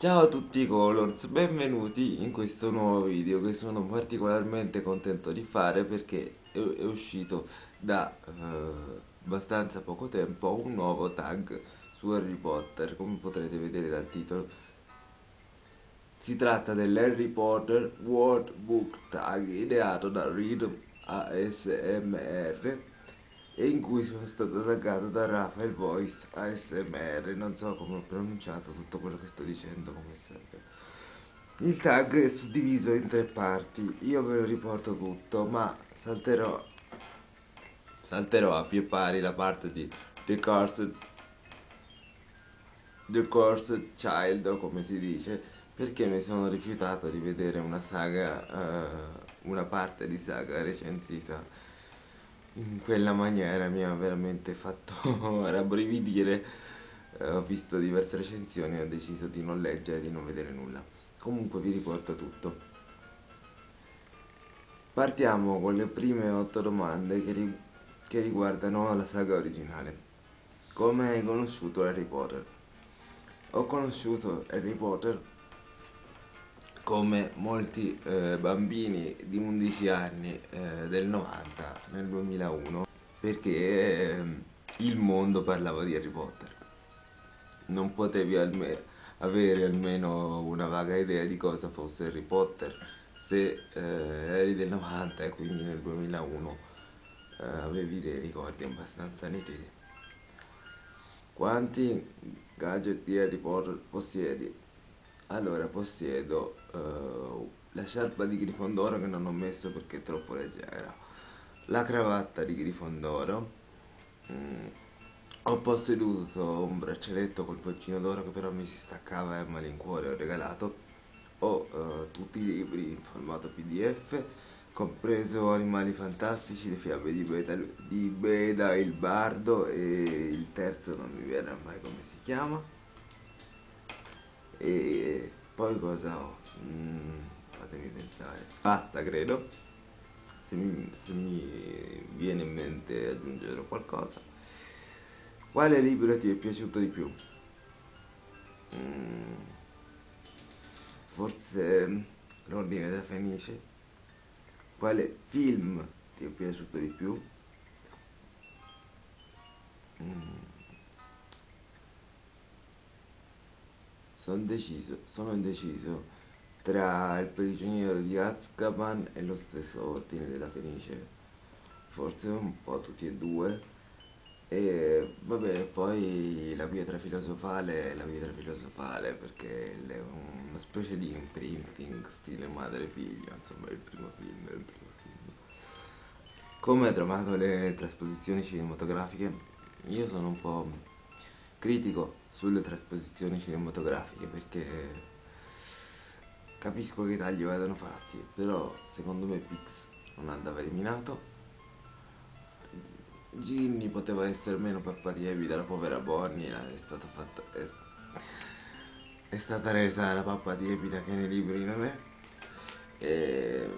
Ciao a tutti Colors, benvenuti in questo nuovo video che sono particolarmente contento di fare perché è, uscito da eh, abbastanza poco tempo un nuovo tag su Harry Potter, come potrete vedere dal titolo. Si tratta dell'Harry Potter World Book Tag ideato da Rhythm ASMR e in cui sono stato taggato da Rafael Voice ASMR, non so come ho pronunciato tutto quello che sto dicendo come sempre. Il tag è suddiviso in tre parti, io ve lo riporto tutto, ma salterò, salterò a pie pari la parte di The Cursed, The Cursed Child, o come si dice, perché mi sono rifiutato di vedere una saga, uh, una parte di saga recensita in quella maniera mi ha veramente fatto rabbrividire. Eh, ho visto diverse recensioni e ho deciso di non leggere e di non vedere nulla. Comunque vi riporto tutto. Partiamo con le prime otto domande che, ri che riguardano la saga originale. Come hai conosciuto Harry Potter? ho conosciuto Harry Potter come molti eh, bambini di 11 anni eh, del 90 nel 2001 perché eh, il mondo parlava di Harry Potter non potevi alme avere almeno una vaga idea di cosa fosse Harry Potter se eh, eri del 90 e quindi nel 2001 eh, avevi dei ricordi abbastanza nitidi quanti gadget di Harry Potter possiedi? allora possiedo uh, la sciarpa di Grifondoro che non ho messo perché è troppo leggera. La cravatta di Grifondoro. Mm, ho posseduto un braccialetto col poccino d'oro che però mi si staccava e a malincuore ho regalato. Ho uh, tutti i libri in formato pdf compreso Animali Fantastici, le fiabe di Beda, di Beda il Bardo e il terzo non mi viene mai come si chiama. E poi cosa ho? Mm, fatemi pensare. Basta credo. Se mi, se mi viene in mente aggiungere qualcosa. Quale libro ti è piaciuto di più? Mm, forse L'Ordine da Fenice. Quale film ti è piaciuto di più? Mm. Sono deciso, sono indeciso tra il prigioniero di Azkaban e lo stesso ordine della Fenice. Forse un po' tutti e due. E vabbè, poi la pietra filosofale è la pietra filosofale perché è una specie di imprinting stile madre-figlio, insomma è il primo film, è il primo film. Come ha trovato le trasposizioni cinematografiche? Io sono un po' critico sulle trasposizioni cinematografiche perché capisco che i tagli vadano fatti però secondo me Pix non andava eliminato. Ginny poteva essere meno pappatievi dalla povera Bonnie è stata fatta è, è stata resa la pappa tiepida che nei libri non è? E,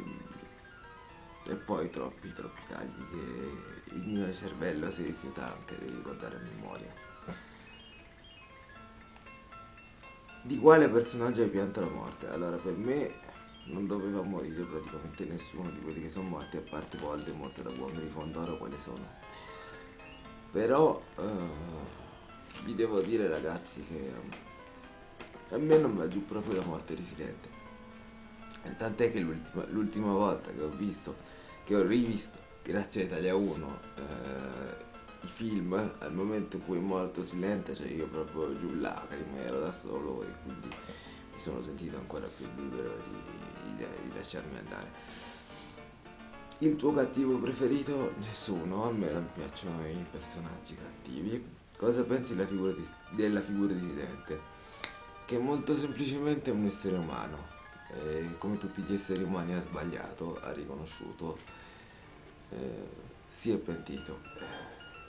e poi troppi troppi tagli che il mio cervello si rifiuta anche di ricordare a memoria Di quale personaggio hai pianto la morte? Allora, per me non doveva morire praticamente nessuno di quelli che sono morti, a parte Voldemort da Buon Grifondoro, quali sono. Però, uh, vi devo dire ragazzi che a me non va giù proprio la morte di Silente. Tant'è che l'ultima volta che ho visto, che ho rivisto, grazie a Italia 1, eh, i film al momento in cui è morto Silente cioè io proprio giù lacrime ero da solo e quindi mi sono sentito ancora più libero di, di, di lasciarmi andare il tuo cattivo preferito? Nessuno, a me non piacciono i personaggi cattivi. Cosa pensi della figura di, della figura di Silente? Che molto semplicemente è un essere umano. E come tutti gli esseri umani ha sbagliato, ha riconosciuto, eh, si è pentito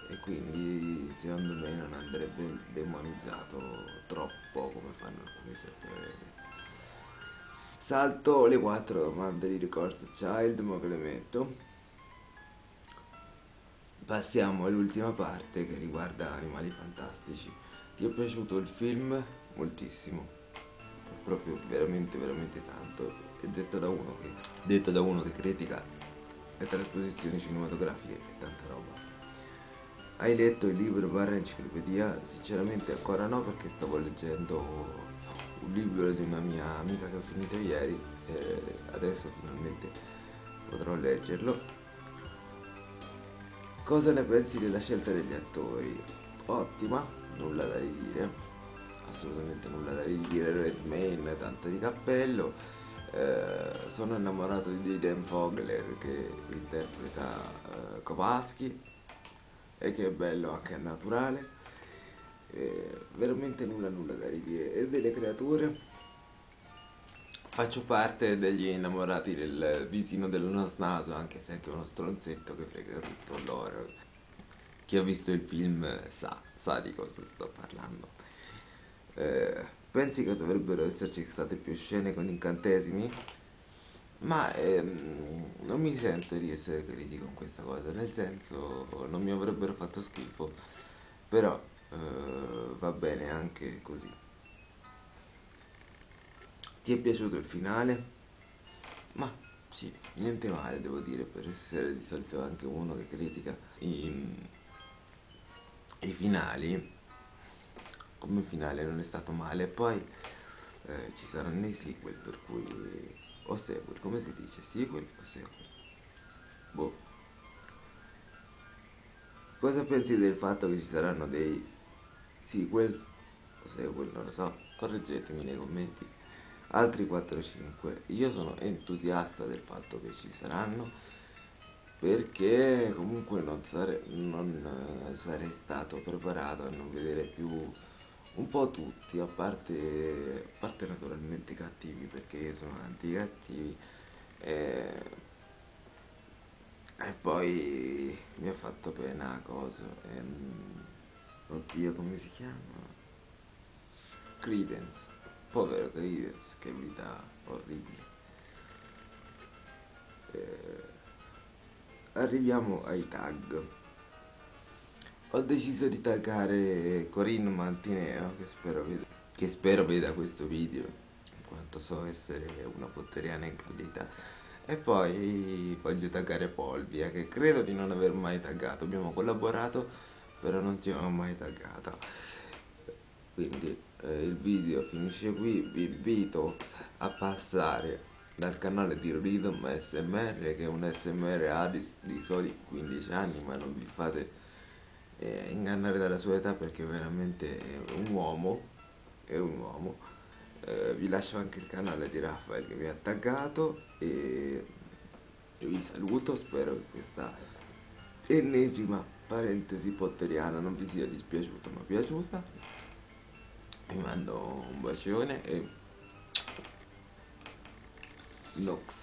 e quindi secondo me non andrebbe demonizzato troppo come fanno alcuni supereroi. Salto le quattro domande di ricorso child, ma ve le metto. Passiamo all'ultima parte che riguarda Animali Fantastici. Ti è piaciuto il film? Moltissimo. proprio veramente veramente tanto e detto da uno che, detto da uno che critica le trasposizioni cinematografiche e tanta roba hai letto il libro barra enciclopedia? sinceramente ancora no perché stavo leggendo un libro di una mia amica che ho finito ieri e adesso finalmente potrò leggerlo cosa ne pensi della scelta degli attori? ottima nulla da dire assolutamente nulla da dire, Redmayne, tanto di cappello. Eh, sono innamorato di Dan Fogler che interpreta eh, Kowalski e che è bello anche naturale. Eh, veramente nulla nulla da ridire. E delle creature? Faccio parte degli innamorati del visino dello naso, anche se è anche uno stronzetto che frega tutto loro. Chi ha visto il film sa, sa di cosa sto parlando. Eh, pensi che dovrebbero esserci state più scene con incantesimi? Ma ehm, non mi sento di essere critico con questa cosa, nel senso non mi avrebbero fatto schifo, però eh, va bene anche così. Ti è piaciuto il finale? Ma sì, niente male devo dire, per essere di solito anche uno che critica i, i finali come finale non è stato male poi eh, ci saranno i sequel per cui o sequel come si dice? Sequel o sequel boh. Cosa pensi del fatto che ci saranno dei sequel? O sequel non lo so. Correggetemi nei commenti. Altri 4-5 io sono entusiasta del fatto che ci saranno perché comunque non, sare non eh, sarei stato preparato a non vedere più un po' tutti, a parte, a parte naturalmente i cattivi, perché sono anti-cattivi. E, e poi mi ha fatto pena cosa. E, oddio, come si chiama? Credence. Povero Credence, che vita orribile. E, arriviamo ai tag ho deciso di taggare Corinne Mantineo che spero, veda, che spero veda questo video in quanto so essere una potteriana incredita. E poi voglio taggare Polvia che credo di non aver mai taggato. Abbiamo collaborato però non ci siamo mai taggato quindi eh, il video finisce qui. Vi invito a passare dal canale di Rhythm SMR che è un SMR ha di, di soli 15 anni ma non vi fate eh, ingannare dalla sua età perché veramente è un uomo, è un uomo. Eh, vi lascio anche il canale di Raffaele che mi ha taggato e vi saluto, spero che questa ennesima parentesi potteriana non vi sia dispiaciuta ma piaciuta. Vi mando un bacione e Nox.